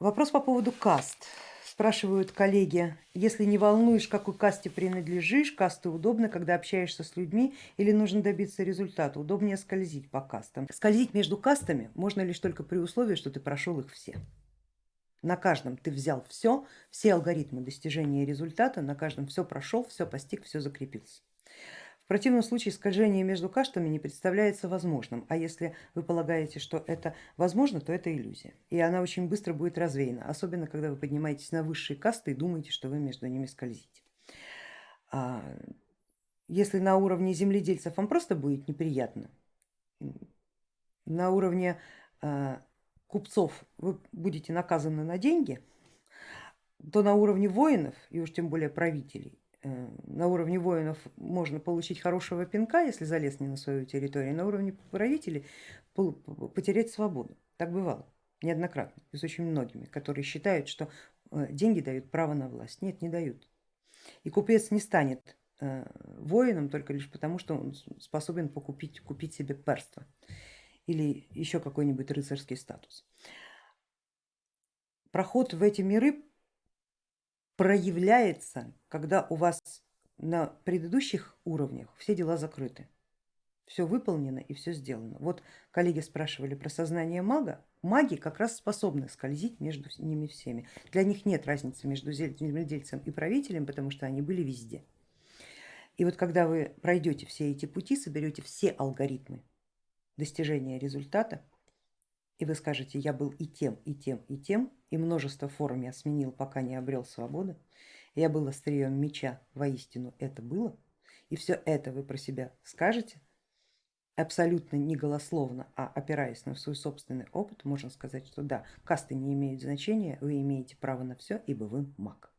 Вопрос по поводу каст. Спрашивают коллеги, если не волнуешь, какой касте принадлежишь, касты удобно, когда общаешься с людьми или нужно добиться результата, удобнее скользить по кастам. Скользить между кастами можно лишь только при условии, что ты прошел их все. На каждом ты взял все, все алгоритмы достижения результата, на каждом все прошел, все постиг, все закрепился. В противном случае скольжение между каштами не представляется возможным, а если вы полагаете, что это возможно, то это иллюзия. И она очень быстро будет развеяна, особенно когда вы поднимаетесь на высшие касты и думаете, что вы между ними скользите. А если на уровне земледельцев вам просто будет неприятно, на уровне а, купцов вы будете наказаны на деньги, то на уровне воинов, и уж тем более правителей, на уровне воинов можно получить хорошего пинка, если залез не на свою территорию, на уровне правителей потерять свободу. Так бывало неоднократно и с очень многими, которые считают, что э, деньги дают право на власть. Нет, не дают. И купец не станет э, воином только лишь потому, что он способен покупить, купить себе перство или еще какой-нибудь рыцарский статус. Проход в эти миры проявляется, когда у вас на предыдущих уровнях все дела закрыты, все выполнено и все сделано. Вот коллеги спрашивали про сознание мага, маги как раз способны скользить между ними всеми. Для них нет разницы между земледельцем и правителем, потому что они были везде. И вот когда вы пройдете все эти пути, соберете все алгоритмы достижения результата, и вы скажете, я был и тем, и тем, и тем, и множество форм я сменил, пока не обрел свободы, я был острием меча, воистину это было, и все это вы про себя скажете, абсолютно не голословно, а опираясь на свой собственный опыт, можно сказать, что да, касты не имеют значения, вы имеете право на все, ибо вы маг.